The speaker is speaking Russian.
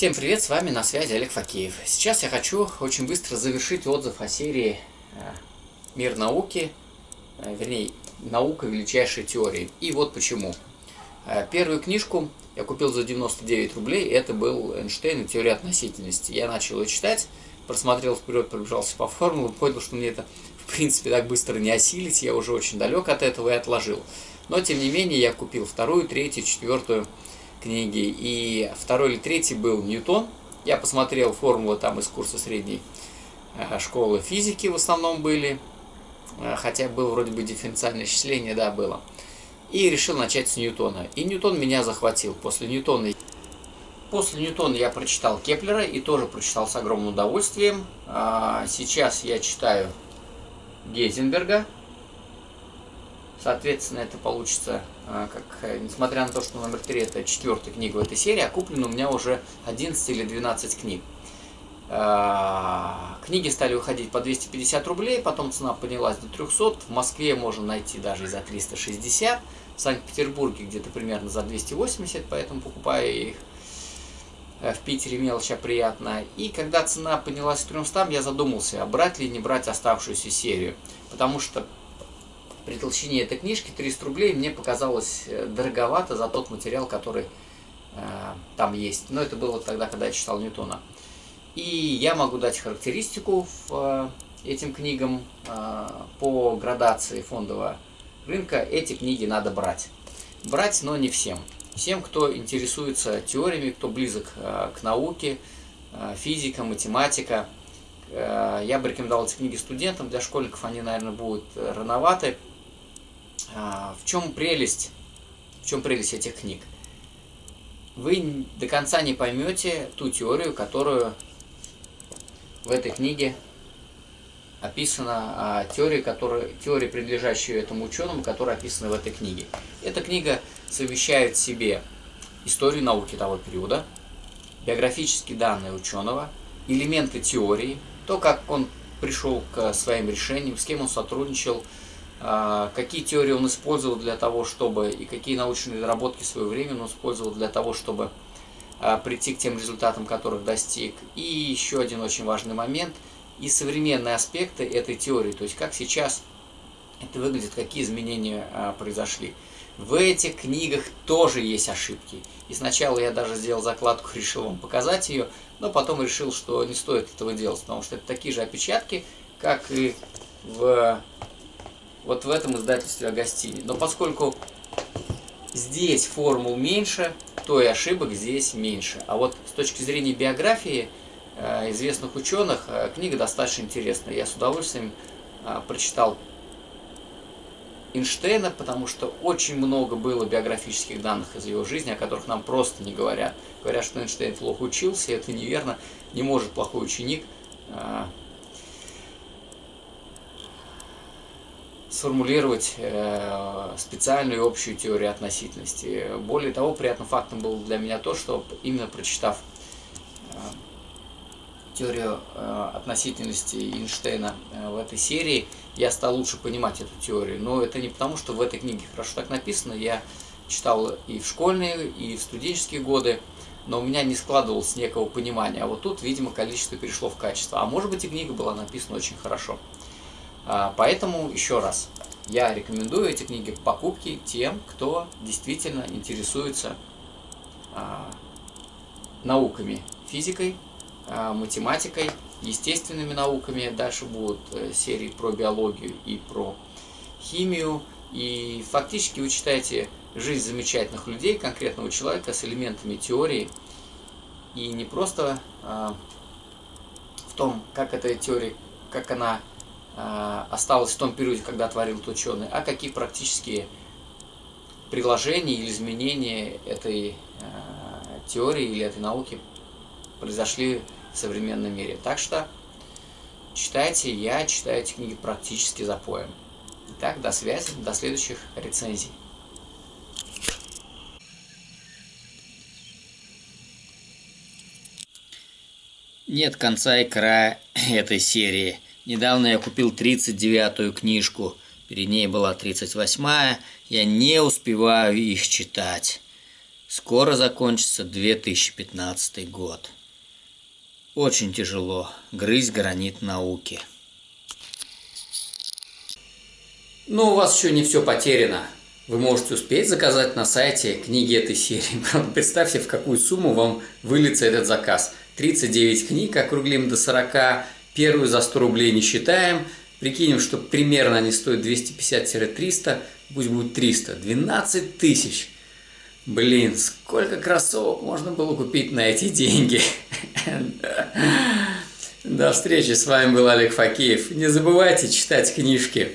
Всем привет, с вами на связи Олег Факеев. Сейчас я хочу очень быстро завершить отзыв о серии э, «Мир науки», э, вернее, «Наука величайшей теории». И вот почему. Э, первую книжку я купил за 99 рублей, это был Эйнштейн и теория относительности. Я начал ее читать, просмотрел вперед, пробежался по формулам, понял, что мне это в принципе так быстро не осилить, я уже очень далек от этого и отложил. Но тем не менее я купил вторую, третью, четвертую книги. И второй или третий был Ньютон. Я посмотрел формулы там из курса средней э, школы физики в основном были. Э, хотя было вроде бы дифференциальное исчисление, да, было. И решил начать с Ньютона. И Ньютон меня захватил. После Ньютона После Ньютона я прочитал Кеплера и тоже прочитал с огромным удовольствием. А, сейчас я читаю Гейзенберга. Соответственно, это получится, как, э, несмотря на то, что номер 3 это четвертая книга в этой серии, а куплено у меня уже 11 или 12 книг. А, книги стали выходить по 250 рублей, потом цена поднялась до 300. В Москве можно найти даже и за 360. В Санкт-Петербурге где-то примерно за 280, поэтому покупаю их. Э, в Питере мелочь приятная. И когда цена поднялась к 300, я задумался, брать ли не брать оставшуюся серию. Потому что при толщине этой книжки 300 рублей мне показалось э, дороговато за тот материал, который э, там есть. Но это было тогда, когда я читал Ньютона. И я могу дать характеристику в, э, этим книгам э, по градации фондового рынка. Эти книги надо брать. Брать, но не всем. Всем, кто интересуется теориями, кто близок э, к науке, э, физика, математика. Э, я бы рекомендовал эти книги студентам. Для школьников они, наверное, будут э, рановаты. А, в чем прелесть, в чем прелесть этих книг? Вы до конца не поймете ту теорию, которую в этой книге описана теория, которая, теория, принадлежащая этому ученому, которая описана в этой книге. Эта книга совмещает в себе историю науки того периода, биографические данные ученого, элементы теории, то, как он пришел к своим решениям, с кем он сотрудничал, какие теории он использовал для того, чтобы, и какие научные разработки в свое время он использовал для того, чтобы а, прийти к тем результатам, которых достиг. И еще один очень важный момент, и современные аспекты этой теории, то есть как сейчас это выглядит, какие изменения а, произошли. В этих книгах тоже есть ошибки. И сначала я даже сделал закладку, решил вам показать ее, но потом решил, что не стоит этого делать, потому что это такие же опечатки, как и в вот в этом издательстве Агастини. Но поскольку здесь формул меньше, то и ошибок здесь меньше. А вот с точки зрения биографии э, известных ученых, э, книга достаточно интересная. Я с удовольствием э, прочитал Эйнштейна, потому что очень много было биографических данных из его жизни, о которых нам просто не говорят. Говорят, что Эйнштейн плохо учился, это неверно. Не может плохой ученик сформулировать э, специальную общую теорию относительности. Более того, приятным фактом было для меня то, что именно прочитав э, теорию э, относительности Эйнштейна в этой серии, я стал лучше понимать эту теорию. Но это не потому, что в этой книге хорошо так написано. Я читал и в школьные, и в студенческие годы, но у меня не складывалось некого понимания. А вот тут, видимо, количество перешло в качество. А может быть и книга была написана очень хорошо. А, поэтому, еще раз, я рекомендую эти книги к покупке тем, кто действительно интересуется а, науками, физикой, а, математикой, естественными науками. Дальше будут э, серии про биологию и про химию. И фактически вы читаете жизнь замечательных людей, конкретного человека с элементами теории. И не просто в том, как эта теория, как она осталось в том периоде, когда творил этот ученый, а какие практические приложения или изменения этой а, теории или этой науки произошли в современном мире. Так что читайте, я читаю эти книги практически за поем. Итак, до связи, до следующих рецензий. Нет конца и края этой серии – Недавно я купил 39-ю книжку, перед ней была 38-я, я не успеваю их читать. Скоро закончится 2015 год. Очень тяжело грызть гранит науки. Но у вас еще не все потеряно. Вы можете успеть заказать на сайте книги этой серии. Представьте, в какую сумму вам выльется этот заказ. 39 книг, округлим до 40, первую за 100 рублей не считаем. Прикинем, что примерно они стоят 250-300, пусть будет 300. 12 тысяч. Блин, сколько кроссовок можно было купить на эти деньги. До встречи, с вами был Олег Факеев. Не забывайте читать книжки.